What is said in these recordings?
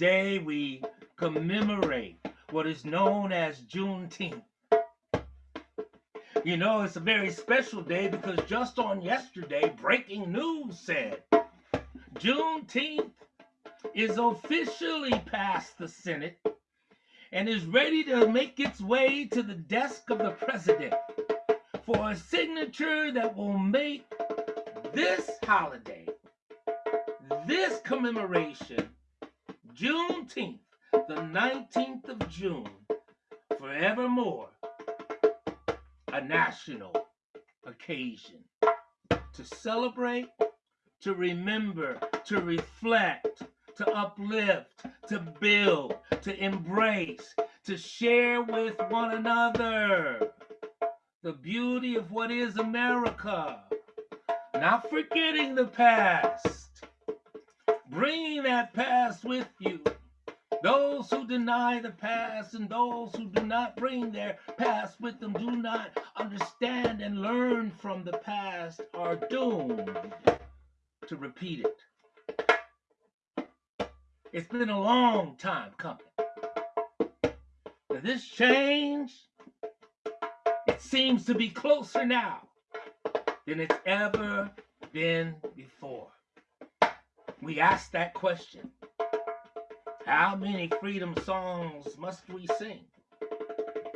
today we commemorate what is known as Juneteenth. You know, it's a very special day because just on yesterday, breaking news said Juneteenth is officially passed the Senate and is ready to make its way to the desk of the president for a signature that will make this holiday, this commemoration, Juneteenth, the 19th of June, forevermore a national occasion to celebrate, to remember, to reflect, to uplift, to build, to embrace, to share with one another the beauty of what is America. Not forgetting the past, bringing that past with you. Those who deny the past and those who do not bring their past with them do not understand and learn from the past are doomed to repeat it. It's been a long time coming. Now this change, it seems to be closer now than it's ever been before. We ask that question how many freedom songs must we sing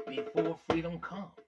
before freedom comes?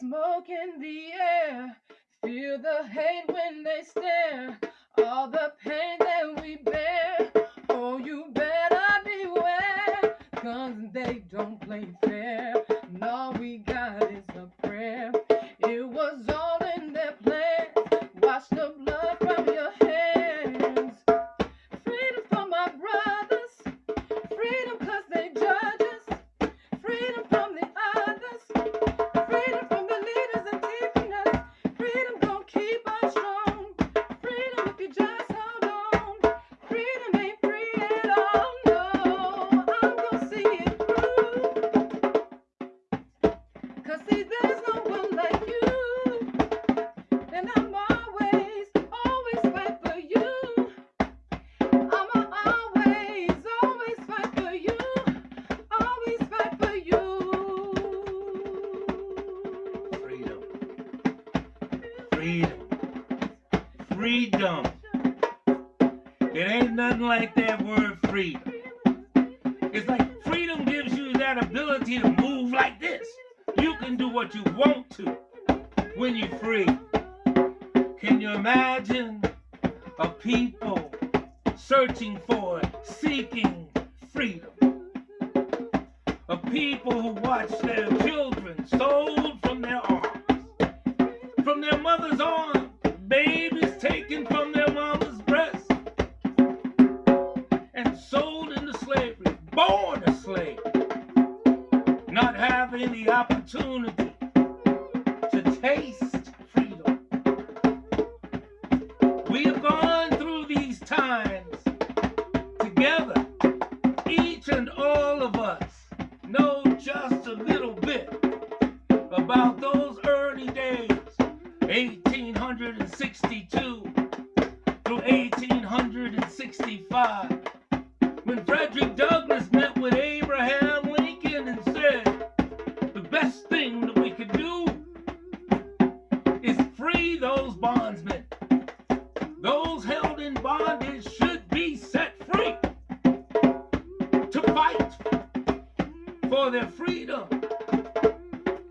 smoke in the air. Feel the hate when they stare. All the pain that we bear. Oh, you better beware. Guns, they don't play fair. And all we got is a prayer. It was all. through 1865 when Frederick Douglass met with Abraham Lincoln and said, the best thing that we could do is free those bondsmen. Those held in bondage should be set free to fight for their freedom,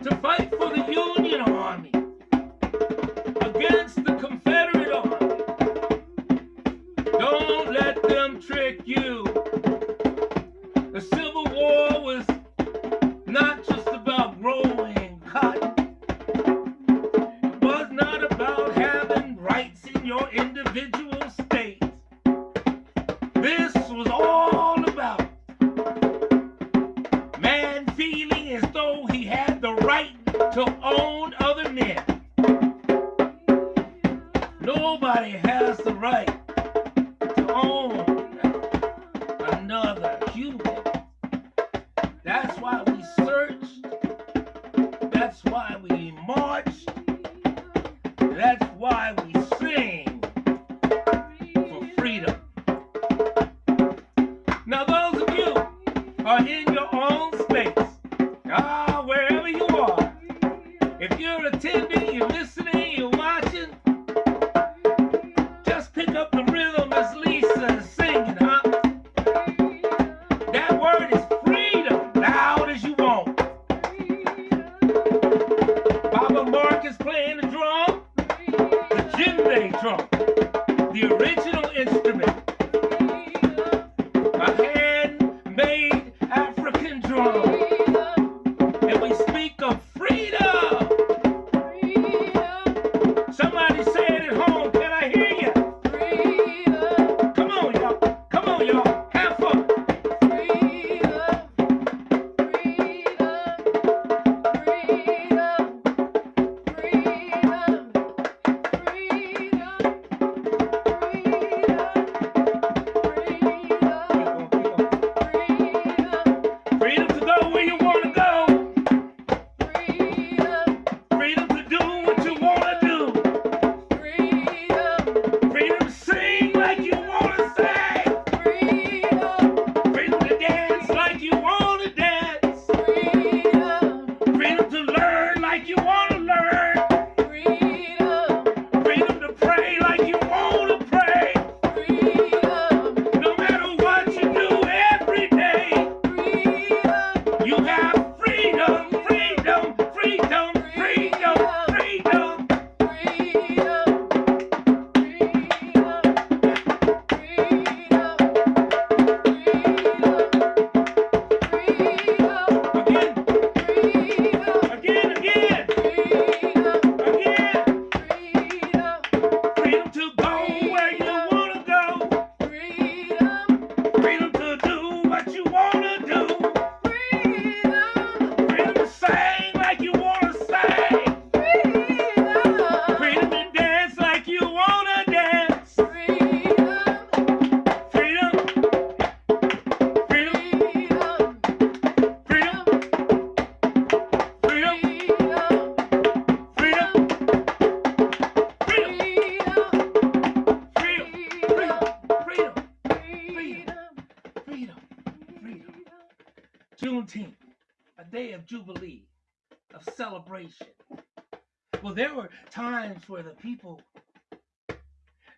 to fight for the Union Army against the you.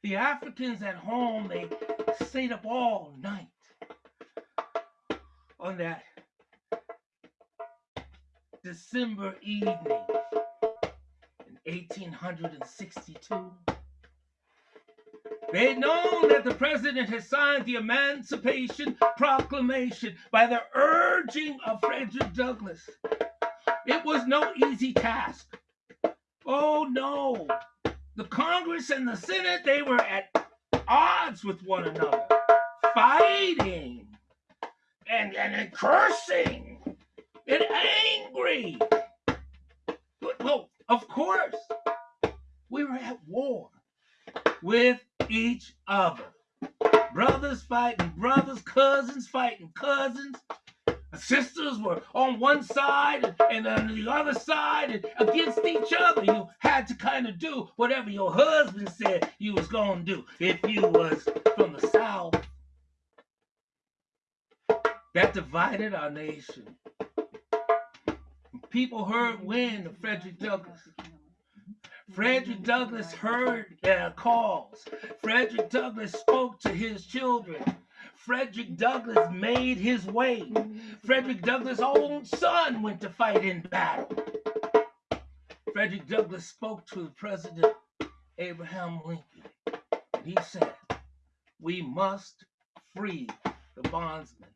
The Africans at home, they stayed up all night on that December evening in 1862. They had known that the president had signed the Emancipation Proclamation by the urging of Frederick Douglass. It was no easy task. Oh no. The Congress and the Senate, they were at odds with one another, fighting and, and, and cursing and angry. But, Well, of course, we were at war with each other. Brothers fighting brothers, cousins fighting cousins. Sisters were on one side and on the other side and against each other. You had to kind of do whatever your husband said you was gonna do. If you was from the south, that divided our nation. People heard wind of Frederick Douglass. Frederick Douglass heard their calls. Frederick Douglass spoke to his children. Frederick Douglass made his way. Frederick Douglass' own son went to fight in battle. Frederick Douglass spoke to President Abraham Lincoln. And he said, We must free the bondsmen.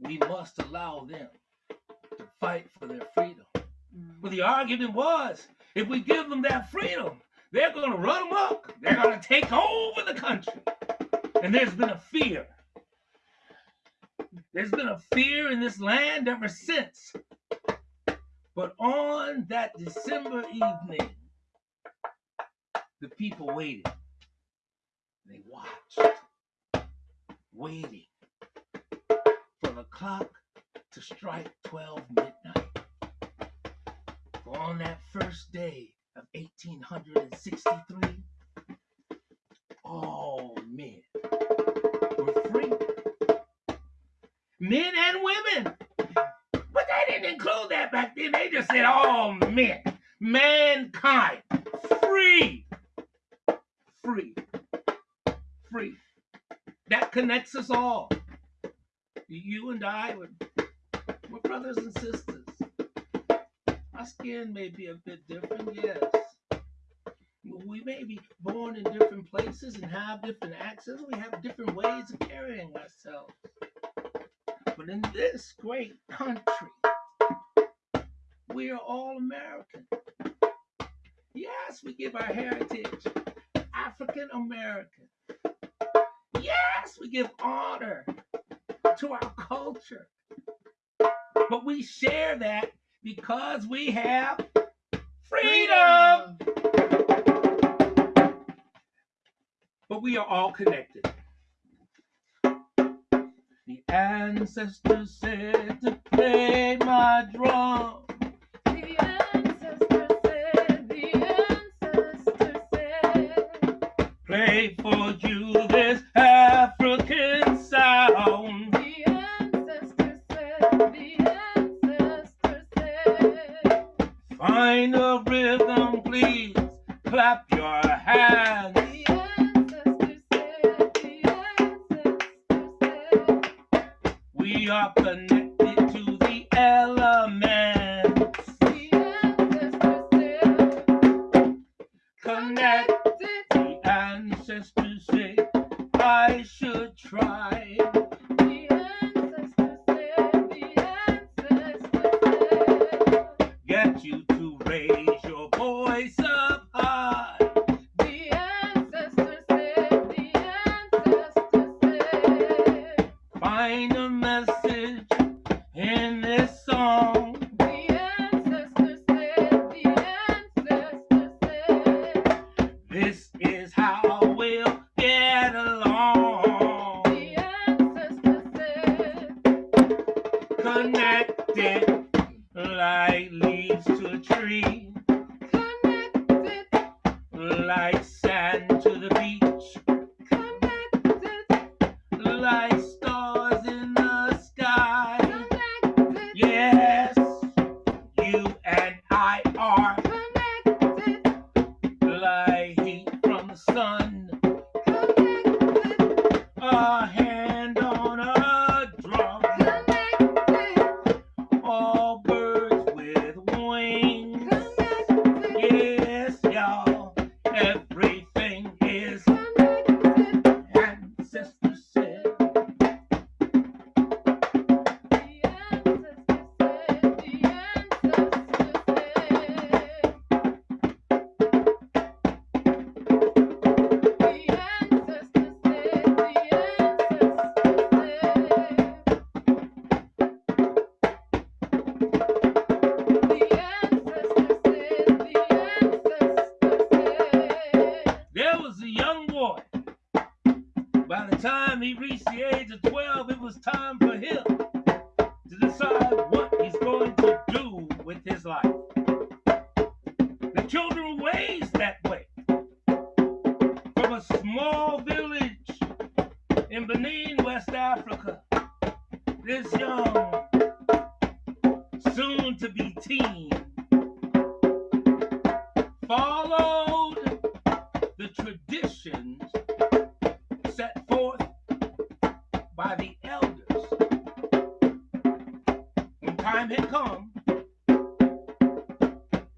We must allow them to fight for their freedom. Well, the argument was if we give them that freedom, they're going to run amok. They're going to take over the country. And there's been a fear. There's been a fear in this land ever since. But on that December evening, the people waited. They watched, waiting for the clock to strike 12 midnight. For on that first day of 1863, Men and women. But they didn't include that back then. They just said all men, mankind, free, free, free. That connects us all. You and I, we're, we're brothers and sisters. Our skin may be a bit different, yes. We may be born in different places and have different accents. We have different ways of carrying ourselves. In this great country, we are all American. Yes, we give our heritage African American. Yes, we give honor to our culture. But we share that because we have freedom. But we are all connected. Ancestors said to play Find a message in this song.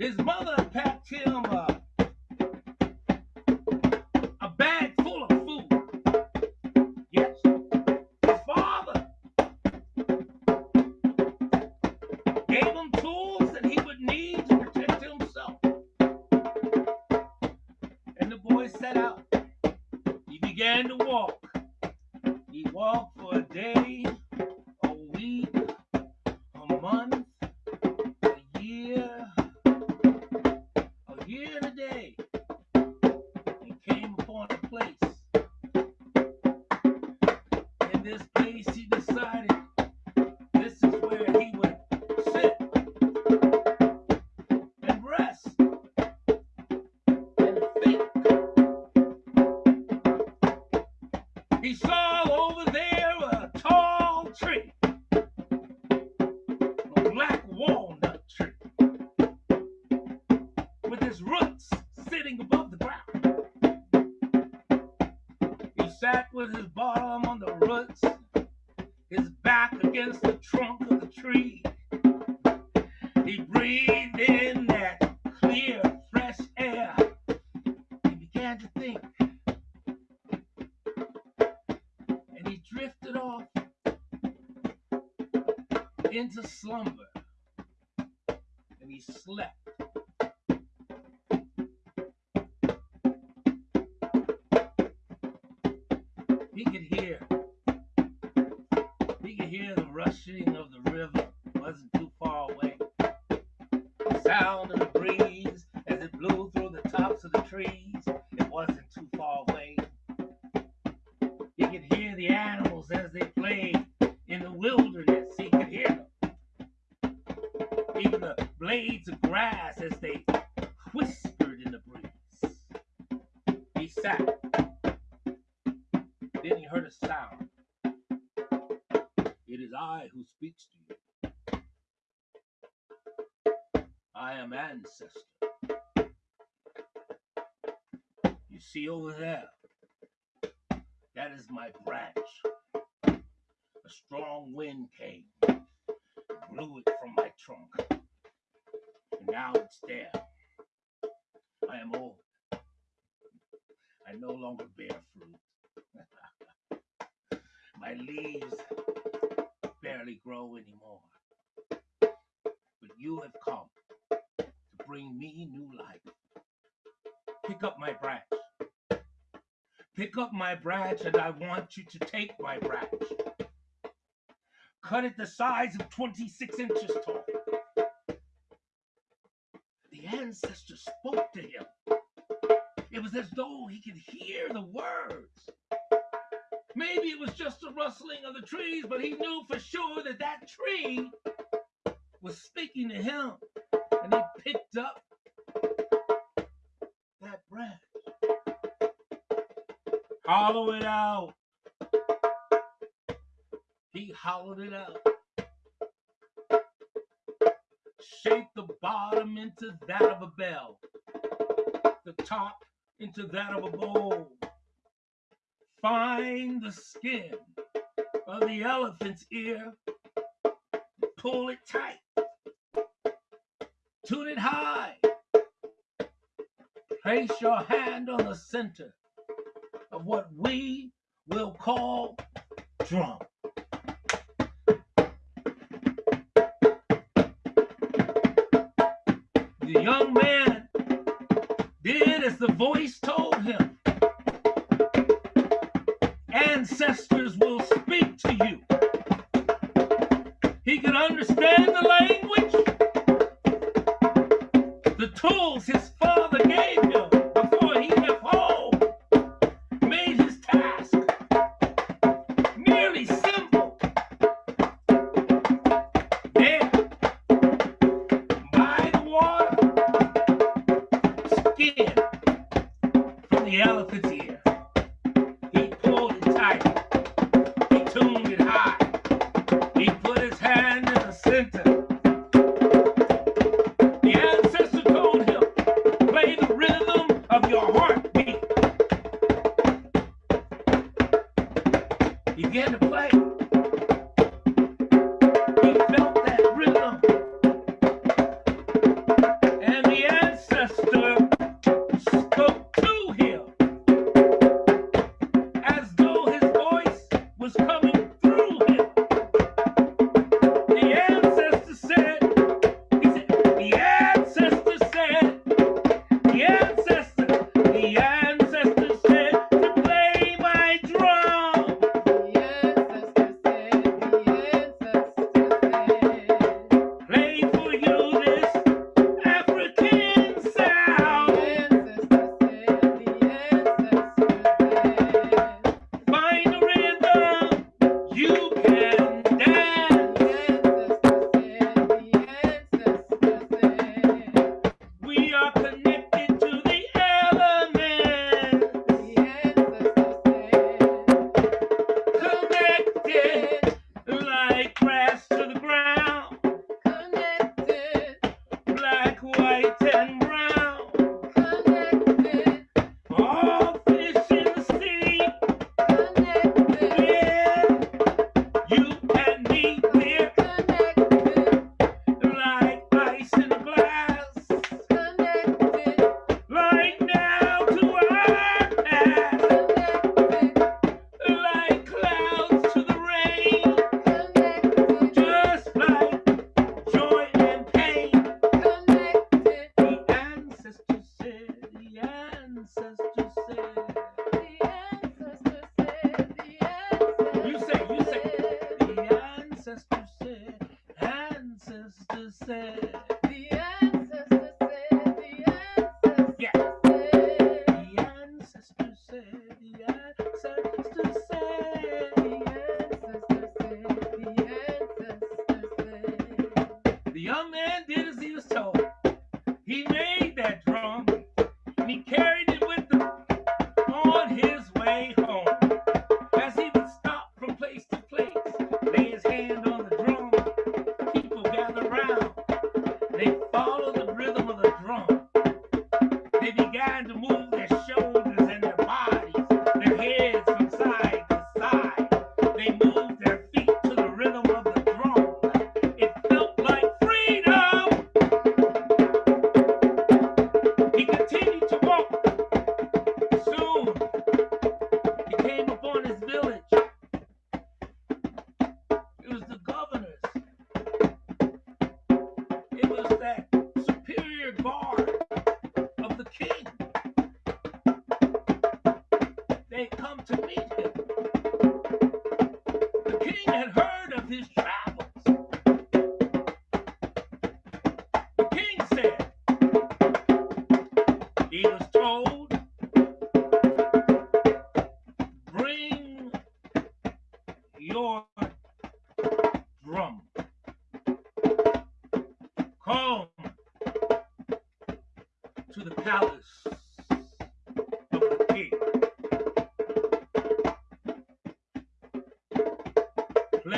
His mother packed him a, He sat. Then he heard a sound. It is I who speaks to you. I am ancestor. You see over there? That is my branch. A strong wind came, blew it from my trunk, and now it's there. I am old. No longer bear fruit. my leaves barely grow anymore. But you have come to bring me new life. Pick up my branch. Pick up my branch, and I want you to take my branch. Cut it the size of 26 inches tall. The ancestor spoke to him. As though he could hear the words. Maybe it was just the rustling of the trees, but he knew for sure that that tree was speaking to him. And he picked up that branch. Hollow it out. He hollowed it out. Shaped the bottom into that of a bell, the top into that of a bowl. Find the skin of the elephant's ear, pull it tight, tune it high. Place your hand on the center of what we will call drum. The young man did as the voice understand the language, the tools his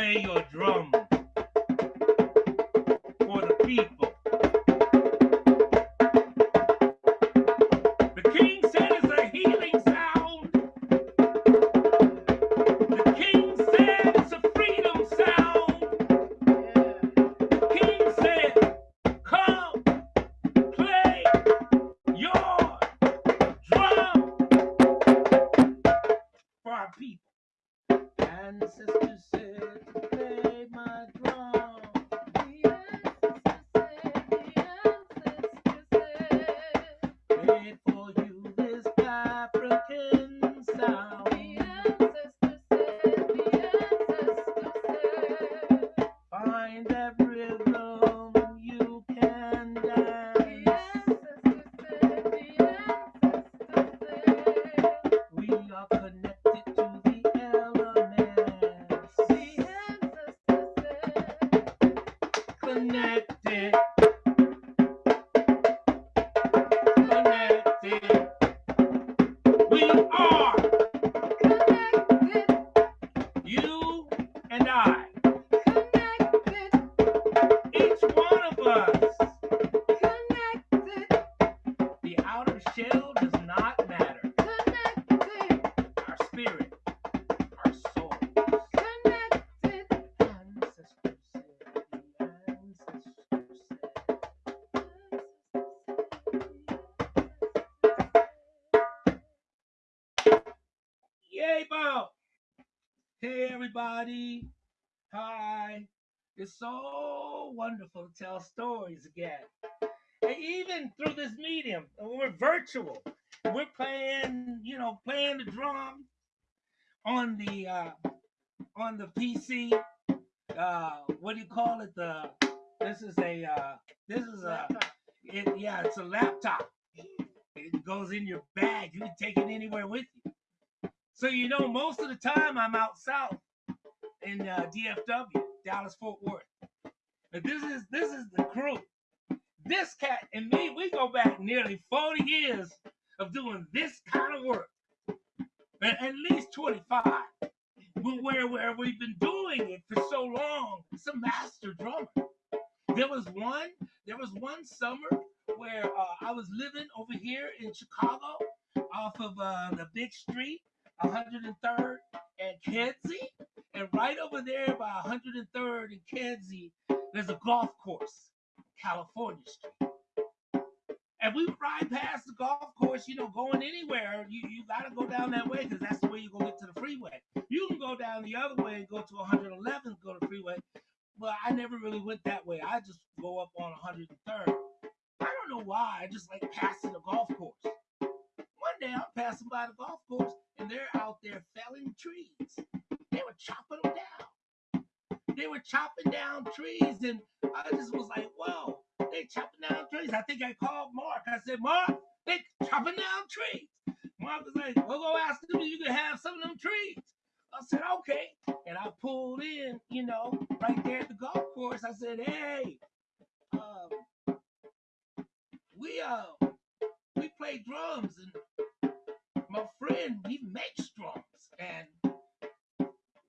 Play your drum again. And even through this medium, we're virtual. We're playing, you know, playing the drum on the uh, on the PC. Uh, what do you call it? The this is a uh, this is a it, yeah, it's a laptop. It goes in your bag. You can take it anywhere with you. So you know, most of the time I'm out south in uh, DFW, Dallas Fort Worth. But this is this is the crew. This cat and me, we go back nearly 40 years of doing this kind of work. At least 25. But where where we've been doing it for so long. It's a master drummer. There was one, there was one summer where uh, I was living over here in Chicago off of uh, the big street, 103rd and Kedzie. And right over there by 103rd and Kedzie, there's a golf course, California Street. And we would ride past the golf course, you know, going anywhere. You, you got to go down that way because that's the way you're going to get to the freeway. You can go down the other way and go to 111 go to the freeway. But I never really went that way. I just go up on 103rd. I don't know why. I just like passing the golf course. One day I'm passing by the golf course and they're out there felling trees. They were chopping them down. They were chopping down trees, and I just was like, "Whoa, they chopping down trees." I think I called Mark. I said, "Mark, they chopping down trees." Mark was like, "We'll go ask them if you can have some of them trees." I said, "Okay," and I pulled in, you know, right there at the golf course. I said, "Hey, um, we uh, we play drums, and my friend he makes drums, and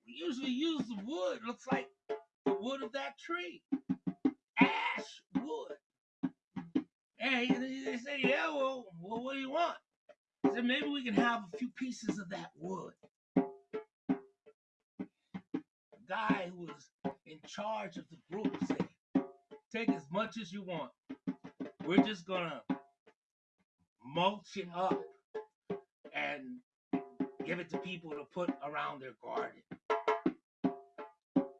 we usually use the wood. Looks like the wood of that tree, ash wood." And he- they say, "Yeah, well, well, what do you want?" I said, "Maybe we can have a few pieces of that wood." The guy who was in charge of the group said, "Take as much as you want. We're just gonna mulch it up and give it to people to put around their garden."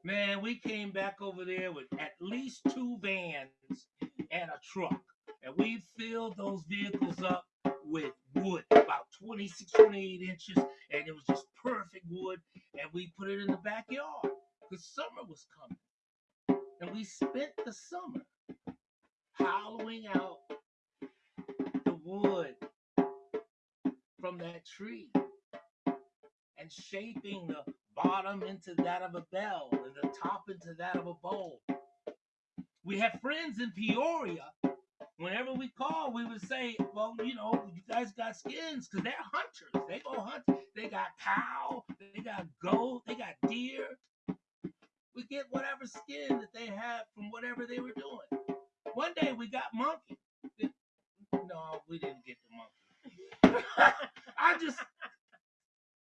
Man, we came back over there with at least two vans and a truck. And we filled those vehicles up with wood, about 26, 28 inches. And it was just perfect wood. And we put it in the backyard because summer was coming. And we spent the summer hollowing out the wood from that tree and shaping the bottom into that of a bell and the top into that of a bowl. We have friends in Peoria. Whenever we call, we would say, Well, you know, you guys got skins because they're hunters. They go hunt. They got cow, they got goat, they got deer. We get whatever skin that they have from whatever they were doing. One day we got monkey. No, we didn't get the monkey. I just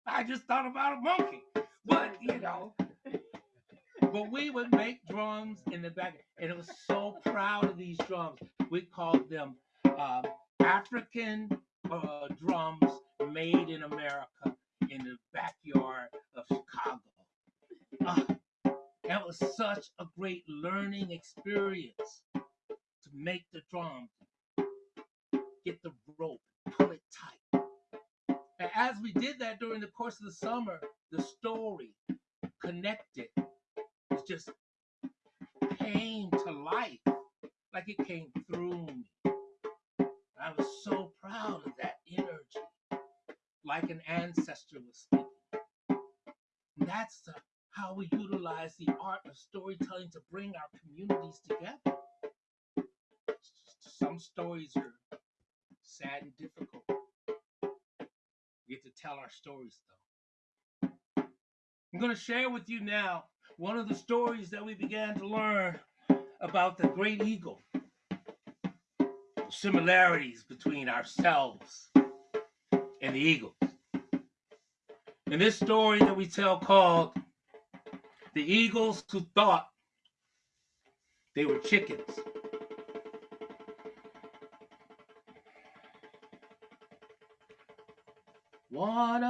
I just thought about a monkey. But you know, but we would make drums in the back, and it was so proud of these drums. We called them um, African uh, drums made in America in the backyard of Chicago. Ah, that was such a great learning experience to make the drums, get the rope, pull it tight. And as we did that during the course of the summer, the story connected. It just came to life like it came through me. I was so proud of that energy, like an ancestor was speaking. And that's the, how we utilize the art of storytelling to bring our communities together. Some stories are sad and difficult. You get to tell our stories, though. I'm going to share with you now one of the stories that we began to learn about the great eagle. Similarities between ourselves and the eagles. In this story that we tell called The Eagles Who Thought They Were Chickens. One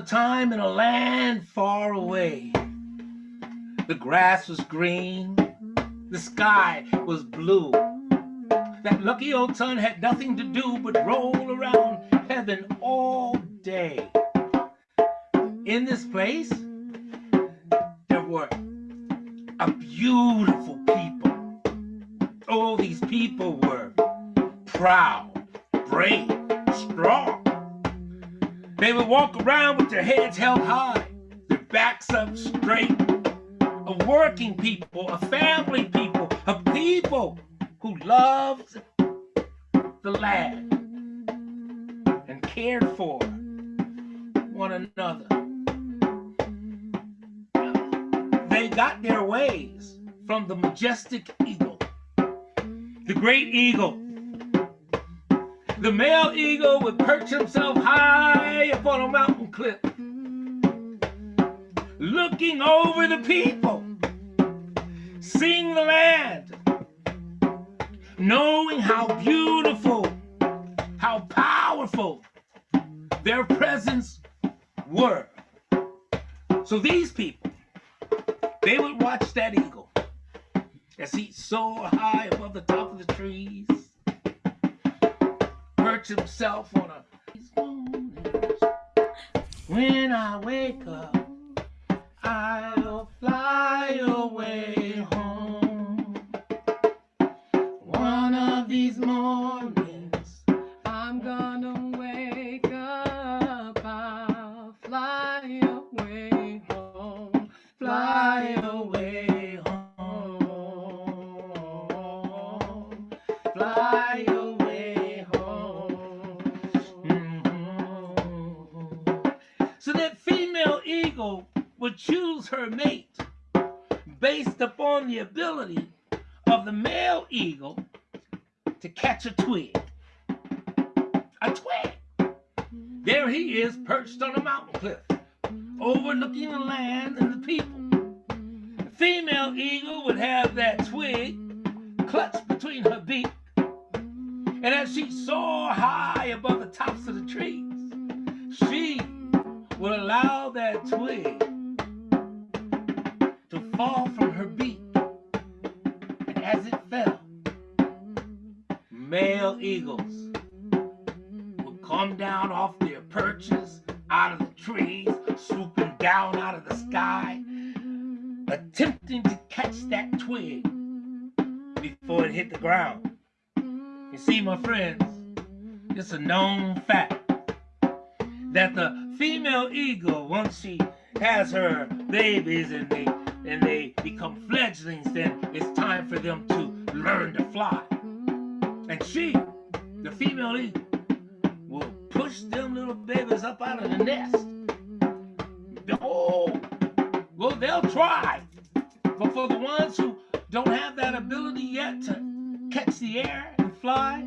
a time in a land far away, the grass was green, the sky was blue. That lucky old sun had nothing to do but roll around heaven all day. In this place, there were a beautiful people. All these people were proud, brave, strong. They would walk around with their heads held high, their backs up straight. A working people, a family people, a people who loved the land and cared for one another. They got their ways from the majestic eagle, the great eagle. The male eagle would perch himself high up on a mountain cliff, looking over the people, seeing the land, knowing how beautiful, how powerful their presence were. So these people, they would watch that eagle as he soared high above the top of the trees, perch himself on a. When I wake up, I'll fly away home. One of these mornings, choose her mate based upon the ability of the male eagle to catch a twig. A twig. There he is perched on a mountain cliff, overlooking the land and the people. The female eagle would have that twig clutched between her beak, and as she soared high above the tops of the trees, she would allow that twig fall from her beak. And as it fell, male eagles would come down off their perches out of the trees, swooping down out of the sky, attempting to catch that twig before it hit the ground. You see, my friends, it's a known fact that the female eagle, once she has her babies and they and they become fledglings, then it's time for them to learn to fly. And she, the female eagle, will push them little babies up out of the nest. Oh, well, they'll try. But for the ones who don't have that ability yet to catch the air and fly,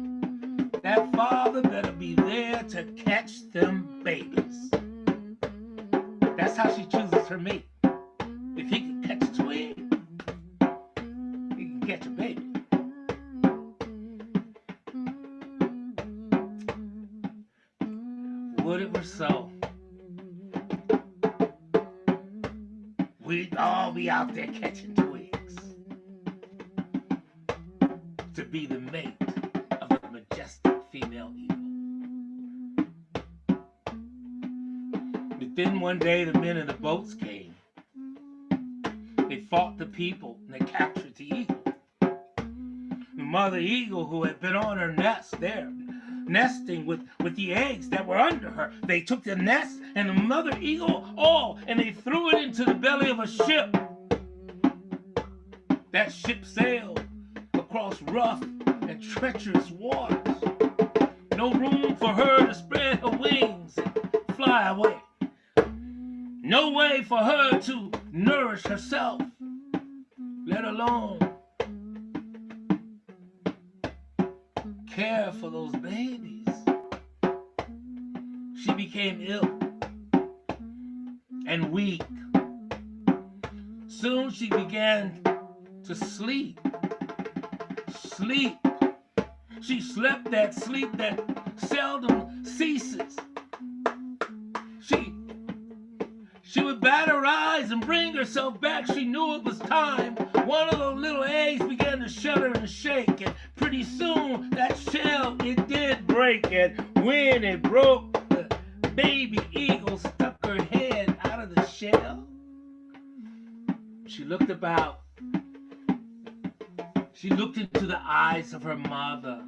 that father better be there to catch them babies. That's how she chooses her mate. If he catch a baby. Would it were so. We'd all be out there catching twigs to be the mate of a majestic female eagle. But then one day the men in the boats came. They fought the people and they captured the eagle. The mother eagle who had been on her nest there, nesting with, with the eggs that were under her. They took the nest and the mother eagle all and they threw it into the belly of a ship. That ship sailed across rough and treacherous waters. No room for her to spread her wings and fly away. No way for her to nourish herself, let alone care for those babies. She became ill and weak. Soon she began to sleep. Sleep. She slept that sleep that seldom ceases. She she would bat her eyes and bring herself back. She knew it was time. One of those little eggs began to shudder and shake, and pretty soon that shell it did break. And when it broke, the baby eagle stuck her head out of the shell. She looked about. She looked into the eyes of her mother.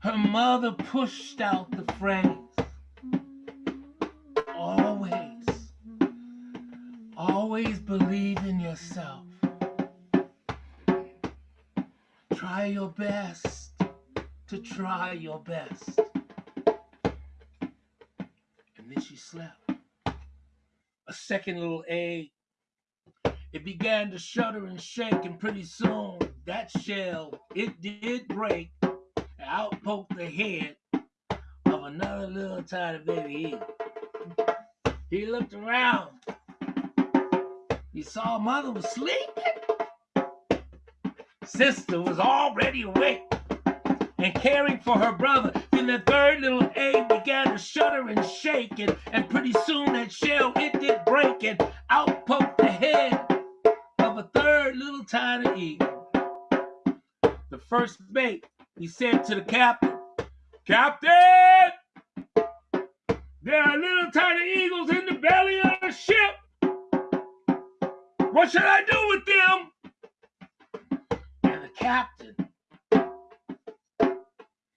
Her mother pushed out the phrase. Always, always believe in yourself. Try your best to try your best. And then she slept. A second little egg. It began to shudder and shake, and pretty soon that shell it did break And out poked the head of another little tiny baby. He looked around. He saw mother was sleeping. Sister was already awake and caring for her brother. Then the third little egg began to shudder and shake, and, and pretty soon that shell it did break, and out poked the head of a third little tiny eagle. The first mate he said to the captain, Captain, there are little tiny eagles in the belly of the ship. What should I do with them? Captain,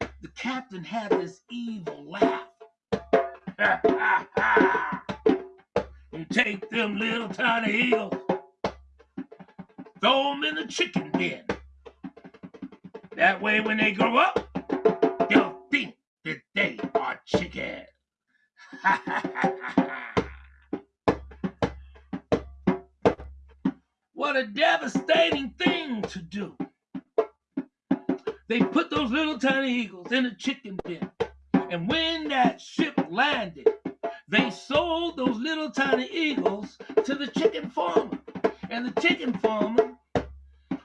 the captain had this evil laugh. you take them little tiny eagles, throw them in the chicken bin. That way, when they grow up, they'll think that they are chicken. what a devastating thing to do. They put those little tiny eagles in a chicken bin. And when that ship landed, they sold those little tiny eagles to the chicken farmer. And the chicken farmer,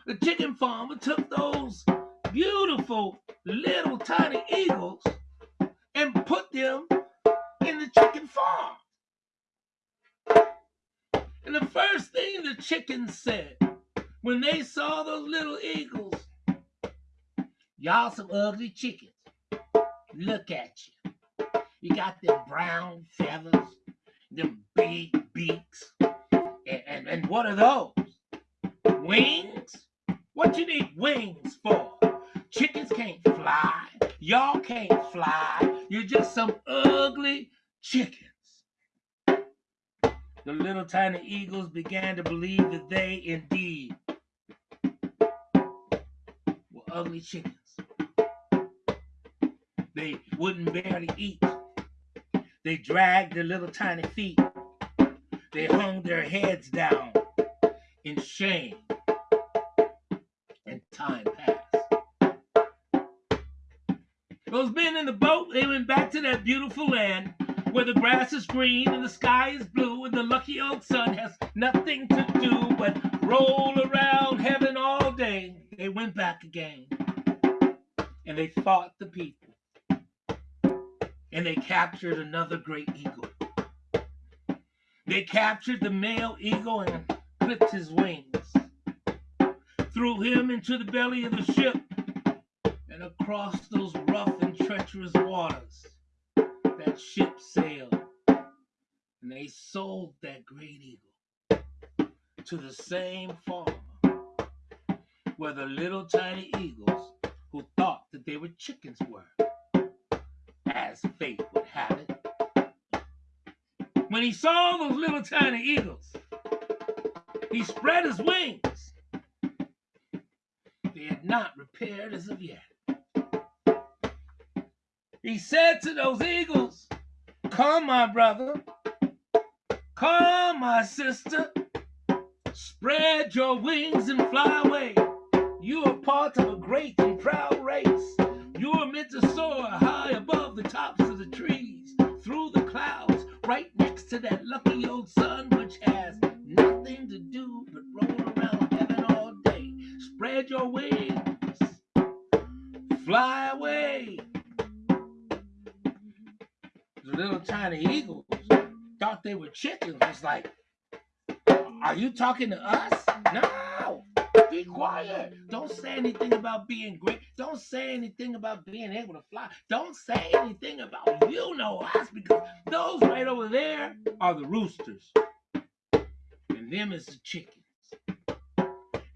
the chicken farmer took those beautiful little tiny eagles and put them in the chicken farm. And the first thing the chickens said when they saw those little eagles, y'all some ugly chickens. Look at you. You got them brown feathers, them big beaks. And, and, and what are those? Wings? What you need wings for? Chickens can't fly. Y'all can't fly. You're just some ugly chickens. The little tiny eagles began to believe that they indeed were ugly chickens. They wouldn't barely eat. They dragged their little tiny feet. They hung their heads down in shame. And time passed. Those men in the boat, they went back to that beautiful land where the grass is green and the sky is blue and the lucky old sun has nothing to do but roll around heaven all day. They went back again and they fought the people and they captured another great eagle. They captured the male eagle and clipped his wings, threw him into the belly of the ship, and across those rough and treacherous waters, that ship sailed. And they sold that great eagle to the same farmer where the little tiny eagles who thought that they were chickens were as fate would have it. When he saw those little tiny eagles, he spread his wings. They had not repaired as of yet. He said to those eagles, Come, my brother. Come, my sister. Spread your wings and fly away. You are part of a great and proud race. You are meant to soar high above the tops of the trees, through the clouds, right next to that lucky old sun, which has nothing to do but roll around heaven all day. Spread your wings, fly away. The little tiny eagles thought they were chickens. Was like, are you talking to us? No. Be quiet. Don't say anything about being great. Don't say anything about being able to fly. Don't say anything about you know us because those right over there are the roosters. And them is the chickens.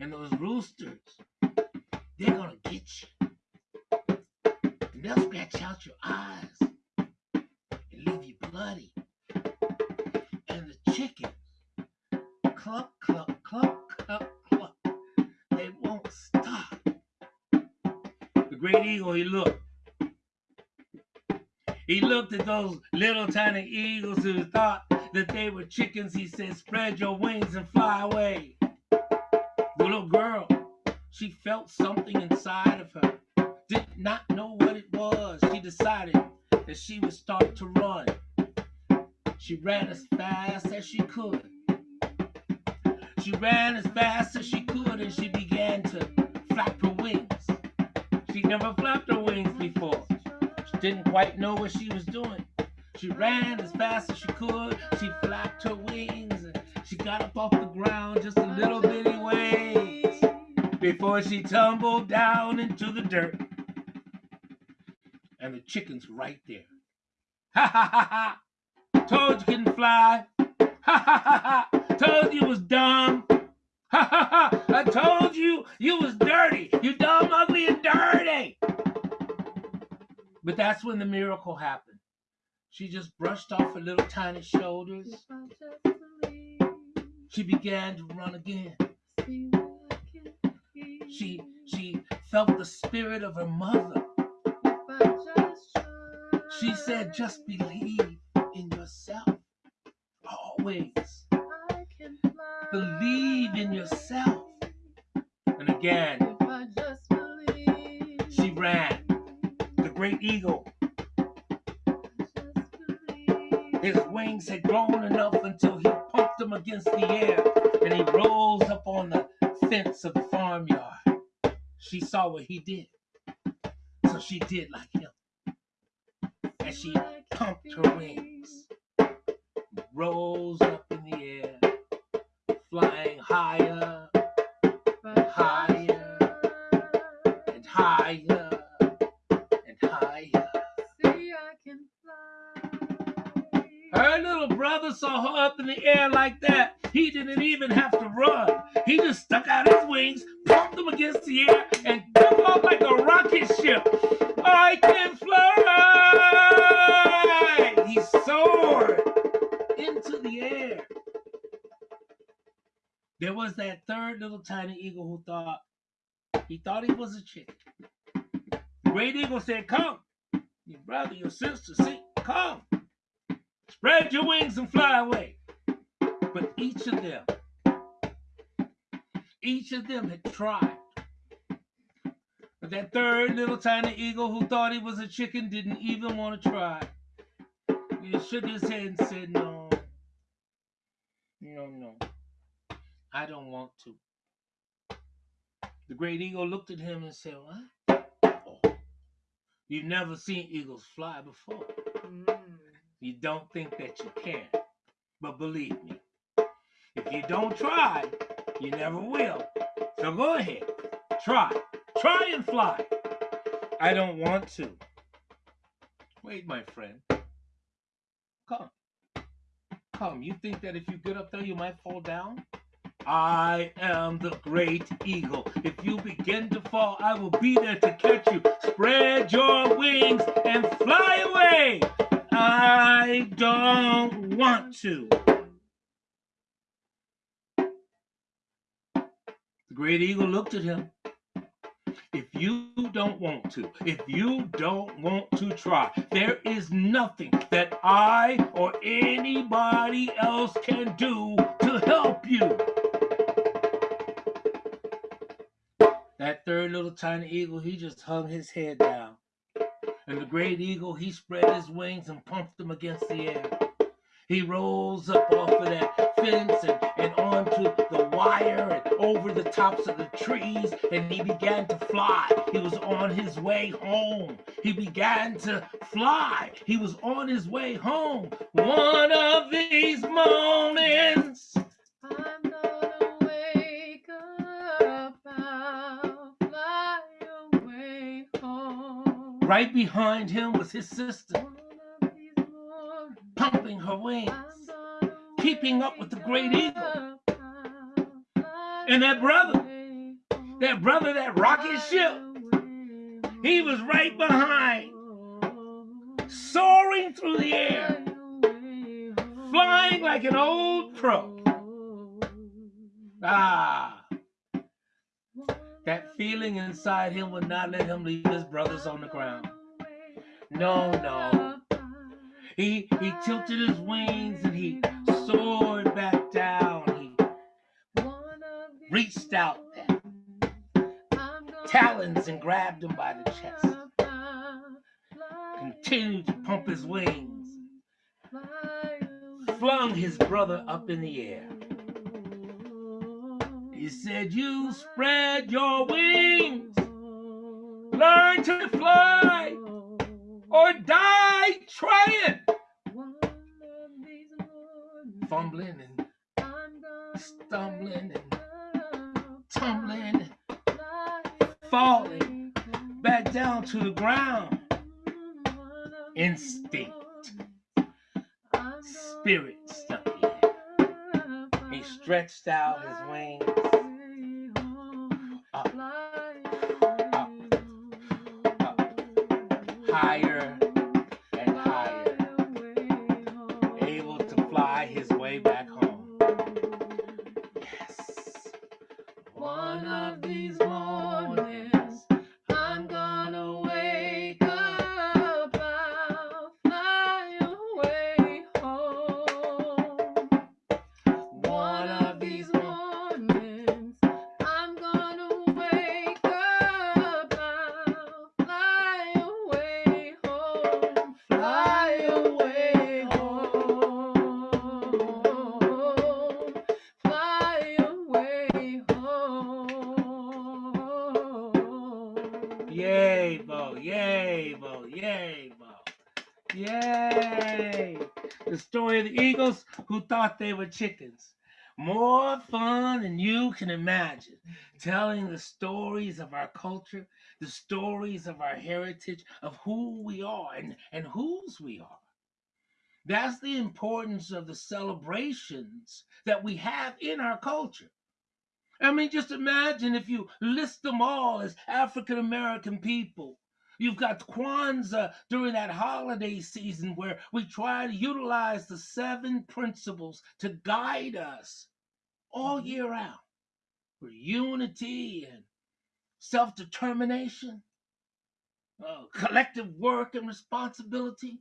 And those roosters, they're gonna get you. And they'll scratch out your eyes and leave you bloody. And the chickens, cluck, cluck, cluck, cluck, great eagle, he looked. He looked at those little tiny eagles who thought that they were chickens. He said, Spread your wings and fly away. The little girl, she felt something inside of her. Did not know what it was. She decided that she would start to run. She ran as fast as she could. She ran as fast as she could and she began to flap her wings. She never flapped her wings before. She didn't quite know what she was doing. She ran as fast as she could. She flapped her wings and she got up off the ground just a little bitty ways before she tumbled down into the dirt. And the chicken's right there. Ha ha ha ha! Told you couldn't fly. Ha ha ha ha! Told you was dumb. I told you you was dirty. You dumb, ugly, and dirty. But that's when the miracle happened. She just brushed off her little tiny shoulders. If I just believe, She began to run again. see what I can feel. She she felt the spirit of her mother. If I just try, She said, just believe in yourself. Always. Believe in yourself. And again, she ran. The great eagle, his wings had grown enough until he pumped them against the air and he rose up on the fence of the farmyard. She saw what he did. So she did like him. And she pumped her wings, rose up higher higher and higher and higher. See, I can fly. Her little brother saw her up in the air like that. He didn't even have to run. He just stuck out his wings, pumped them against the air, and took off like a rocket ship. I can fly! He soared into the air. There was that third little tiny eagle who thought he thought he was a chicken. The great eagle said, Come, your brother, your sister, see, come. Spread your wings and fly away. But each of them, each of them had tried. But that third little tiny eagle who thought he was a chicken didn't even want to try. He shook his head and said, no, no, I don't want to. The great eagle looked at him and said, What? Oh, you've never seen eagles fly before. Mm. You don't think that you can. But believe me, if you don't try, you never will. So go ahead, try. Try and fly. I don't want to. Wait, my friend. Come. Come. You think that if you get up there, you might fall down? I am the great eagle. If you begin to fall, I will be there to catch you. Spread your wings and fly away. I don't want to. The great eagle looked at him. If you don't want to, if you don't want to try, there is nothing that I or anybody else can do to help you. That third little tiny eagle, he just hung his head down. And the great eagle, he spread his wings and pumped them against the air. He rose up off of that fence and, and onto the wire and over the tops of the trees, and he began to fly. He was on his way home. He began to fly. He was on his way home. One of these moments. Right behind him was his sister, pumping her wings. Keeping up with the great eagle. And that brother, that brother that rocket ship, he was right behind, soaring through the air, flying like an old pro. Ah, that feeling inside him would not let him leave his brothers on the ground. No, no. He he tilted his wings and he soared back down. He reached out talons and grabbed him by the chest. Continued to pump his wings, flung his brother up in the air. He said, You spread your wings, learn to fly, or die trying. Fumbling and stumbling and tumbling, and falling back down to the ground. Instinct, spirit stuck. He stretched out his wings. Higher and higher, able to fly his way back home. Yes. One of these mornings, they were chickens. More fun than you can imagine. Telling the stories of our culture, the stories of our heritage, of who we are and, and whose we are. That's the importance of the celebrations that we have in our culture. I mean, just imagine if you list them all as African American people. You've got Kwanzaa during that holiday season where we try to utilize the seven principles to guide us all year round. For unity and self determination. uh, collective work and responsibility,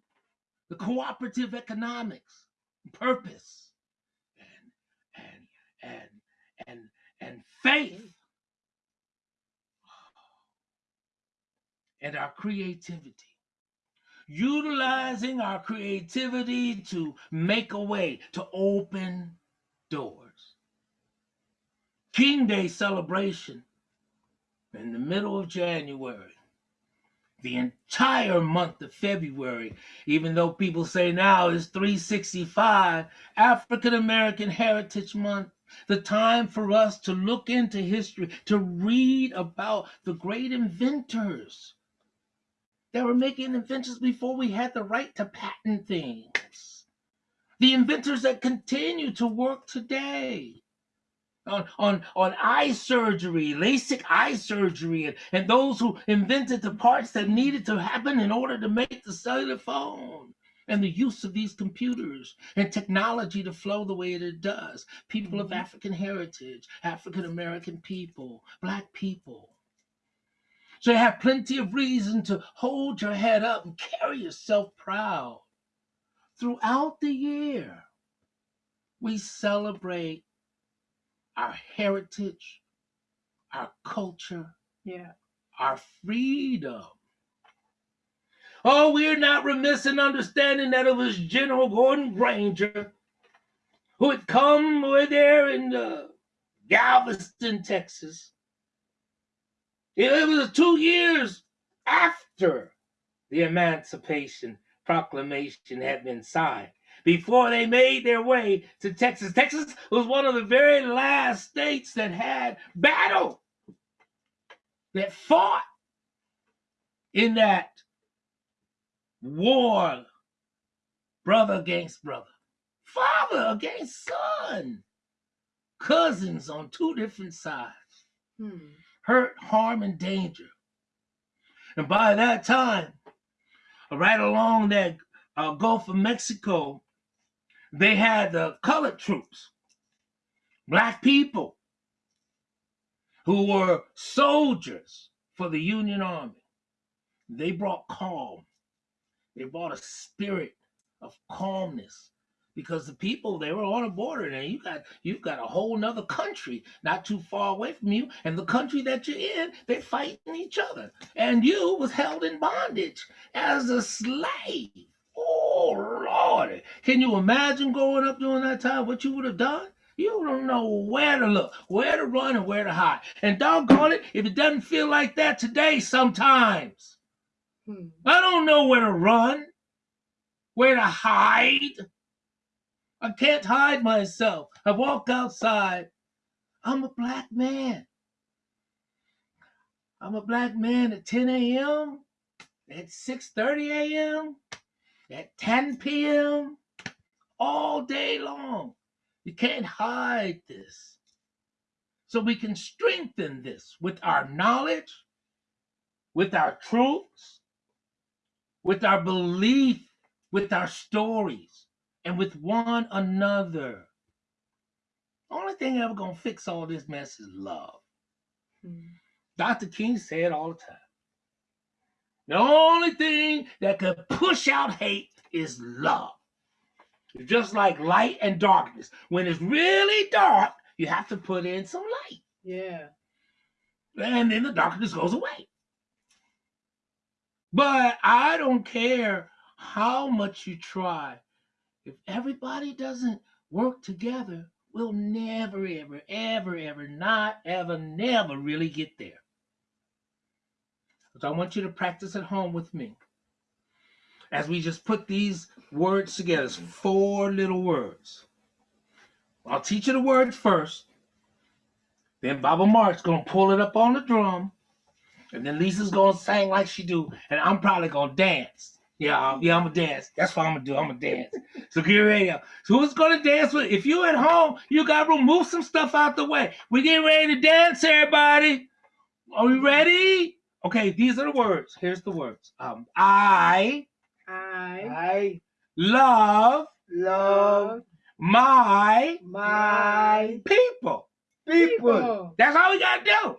the cooperative economics, purpose, and and and and and faith, and our creativity. Utilizing our creativity to make a way, to open doors. King Day celebration in the middle of January the entire month of February, even though people say now it's 365, African American Heritage Month, the time for us to look into history, to read about the great inventors that were making inventions before we had the right to patent things. The inventors that continue to work today on, on, on eye surgery, LASIK eye surgery, and, and those who invented the parts that needed to happen in order to make the cellular phone and the use of these computers and technology to flow the way it does. People of mm-hmm. African heritage, African American people, Black people. So you have plenty of reason to hold your head up and carry yourself proud. Throughout the year, we celebrate our heritage, our culture, Yeah. our freedom. Oh, we're not remiss in understanding that it was General Gordon Granger who had come over there in uh, Galveston, Texas. It was two years after the Emancipation Proclamation had been signed before they made their way to Texas. Texas was one of the very last states that had battle, that fought in that war, brother against brother, father against son, cousins on two different sides, Hmm. Hurt, harm, and danger. And by that time, right along that uh, Gulf of Mexico, they had the colored troops, black people who were soldiers for the Union Army. They brought calm. They brought a spirit of calmness because the people they were on a border and you got you've got a whole nother country not too far away from you and the country that you're in they're fighting each other and you was held in bondage as a slave oh lord can you imagine growing up during that time what you would have done you don't know where to look, where to run, and where to hide. And doggone it, if it doesn't feel like that today, sometimes Hmm. I don't know where to run, where to hide. I can't hide myself. I walk outside. I'm a black man. I'm a black man at 10 a.m., at 6:30 a.m., at 10 p.m., all day long. You can't hide this. So we can strengthen this with our knowledge, with our truths, with our belief, with our stories, and with one another. Only thing ever gonna fix all this mess is love. Hmm. Dr. King said all the time. The only thing that can push out hate is love. It's just like light and darkness. When it's really dark, you have to put in some light, Yeah. and then the darkness goes away. But I don't care how much you try. If everybody doesn't work together, we'll never, ever, ever, ever, not ever, never really get there. So I want you to practice at home with me. As we just put these words together, it's four little words. I'll teach you the word first. Then Baba Mark's gonna pull it up on the drum. And then Lisa's gonna sing like she do, and I'm probably gonna dance. Yeah, I'm- yeah, I'm gonna dance. That's what I'm gonna do. I'm gonna dance. So get ready. So who's gonna dance with? If you at home, you gotta remove some stuff out the way. We get ready to dance, everybody. Are we ready? Okay, these are the words. Here's the words. Um, I I I love love my my people. people. That's all we gotta do.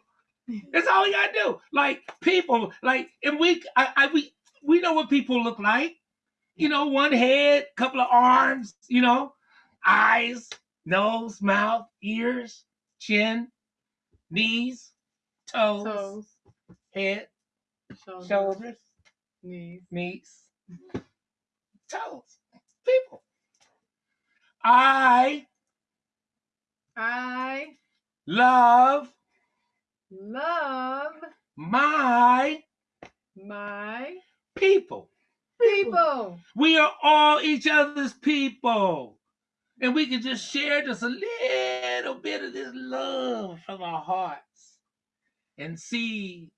That's all we gotta do. Like people, like and we, I, I we we know what people look like. You know, one head, couple of arms. You know, eyes, nose, mouth, ears, chin, knees, toes, Toes, head, shoulders, shoulders, knees. knees, toes. People. I I love love my my people. people. We are all each other's people. And we can just share just a little bit of this love from our hearts and see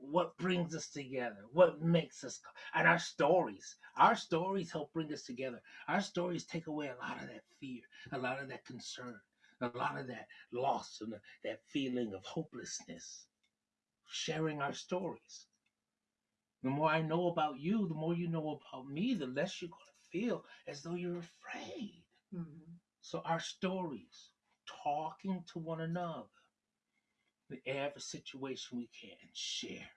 what brings us together, what makes us, and our stories. Our stories help bring us together. Our stories take away a lot of that fear, a lot of that concern, a lot of that loss, and that feeling of hopelessness. Sharing our stories. The more I know about you, the more you know about me, the less you're going to feel as though you're afraid. Mhm. So, our stories, talking to one another, in every situation we can, share.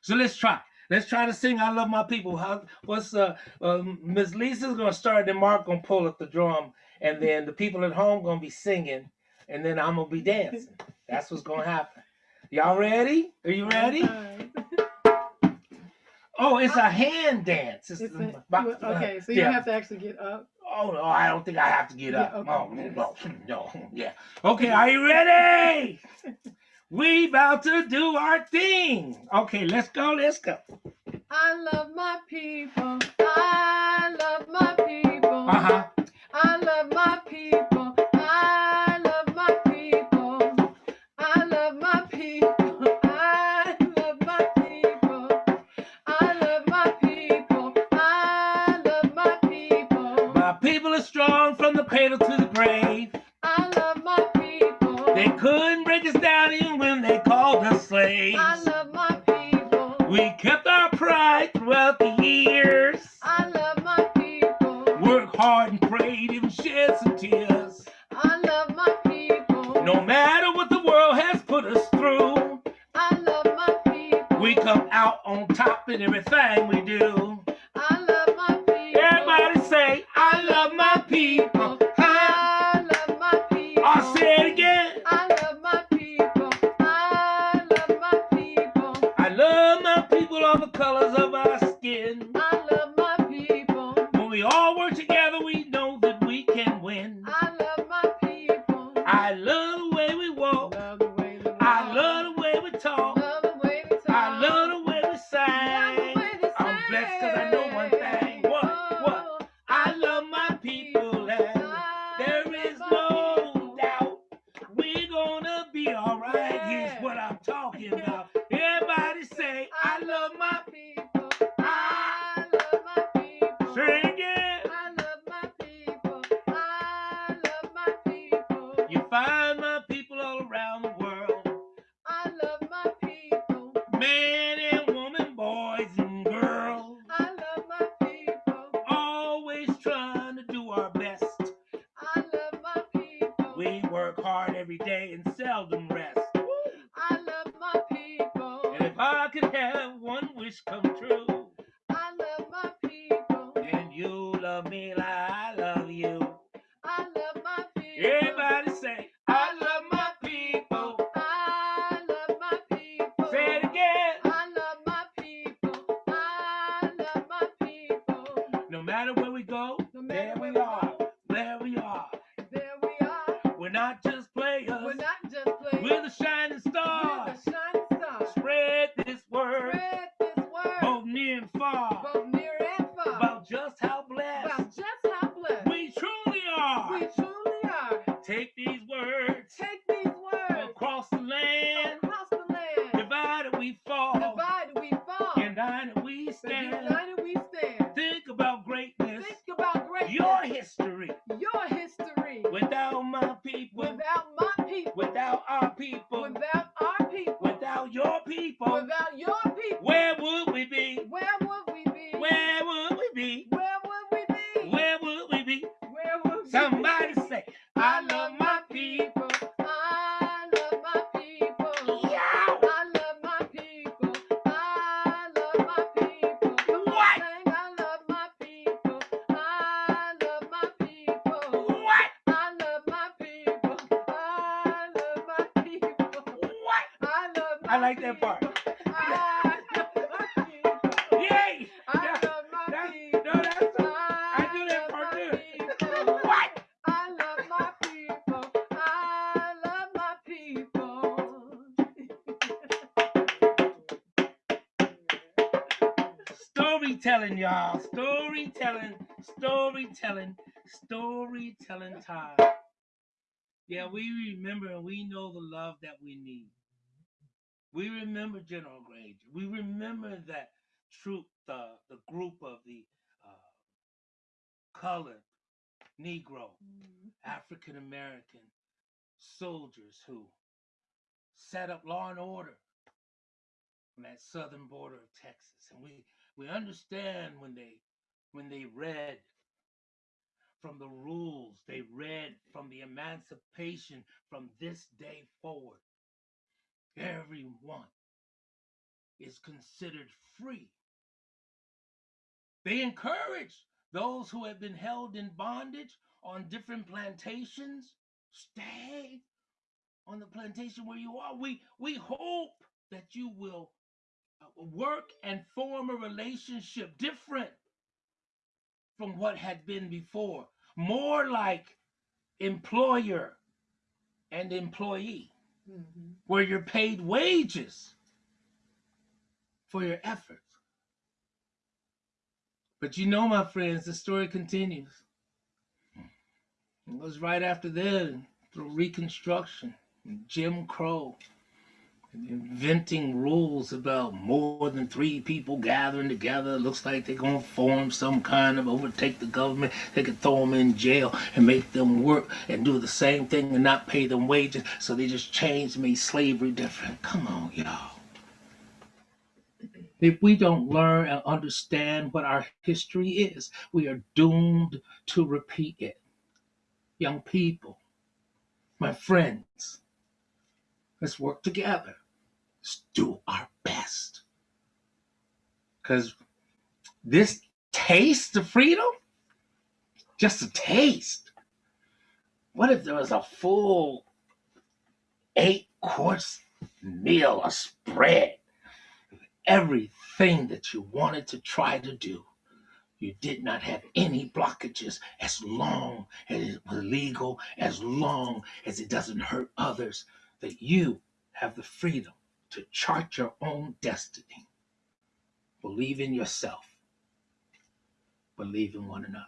So, let's try. Let's try to sing I Love My People. How, what's uh, um, Miss Lisa's going to start, then Mark going to pull up the drum, and then the people at home going to be singing, and then I'm going to be dancing. That's what's going to happen. Y'all ready? Are you ready? Alright. Oh, it's a hand dance. It's, It's a- but- okay, so you yeah. have to actually get up. Oh no, I don't think I have to get Yeah, up. okay. Oh no, no, yeah. Okay, are you ready? we about to do our thing. Okay, let's go. Let's go. I love my people. I love my people. Uh huh. I love my people. People. Are strong from the cradle to the grave. I love my people. They couldn't break us down even when they called us slaves. I love my people. We kept our pride throughout the years. I love my people. Worked hard and prayed, even shed some tears. I love my people. No matter what the world has put us through, I love my people. we come out on top in everything we do. We're the shining time. Yeah, we remember and we know the love that we need. We remember General Granger. We remember that troop, the, the group of the uh, colored, Negro, African American soldiers who set up law and order on that southern border of Texas. And we, we understand when they when they read from the rules, they read from the emancipation from this day forward. Everyone is considered free. They encourage those who have been held in bondage on different plantations stay on the plantation where you are. We we hope that you will uh, work and form a relationship different from what had been before, more like employer and employee, Mhm. where you're paid wages for your efforts. But you know, my friends, the story continues. It was right after that, through Reconstruction, Jim Crow, inventing rules about more than three people gathering together. Looks like they're going to form some kind of overtake the government. They could throw them in jail and make them work and do the same thing and not pay them wages. So they just changed, made slavery different. Come on, y'all. If we don't learn and understand what our history is, we are doomed to repeat it. Young people, my friends, let's work together. Do our best. Because this taste of freedom, just a taste. What if there was a full eight course meal, a spread, everything that you wanted to try to do? You did not have any blockages as long as it was legal, as long as it doesn't hurt others, that you have the freedom to chart your own destiny. Believe in yourself, believe in one another.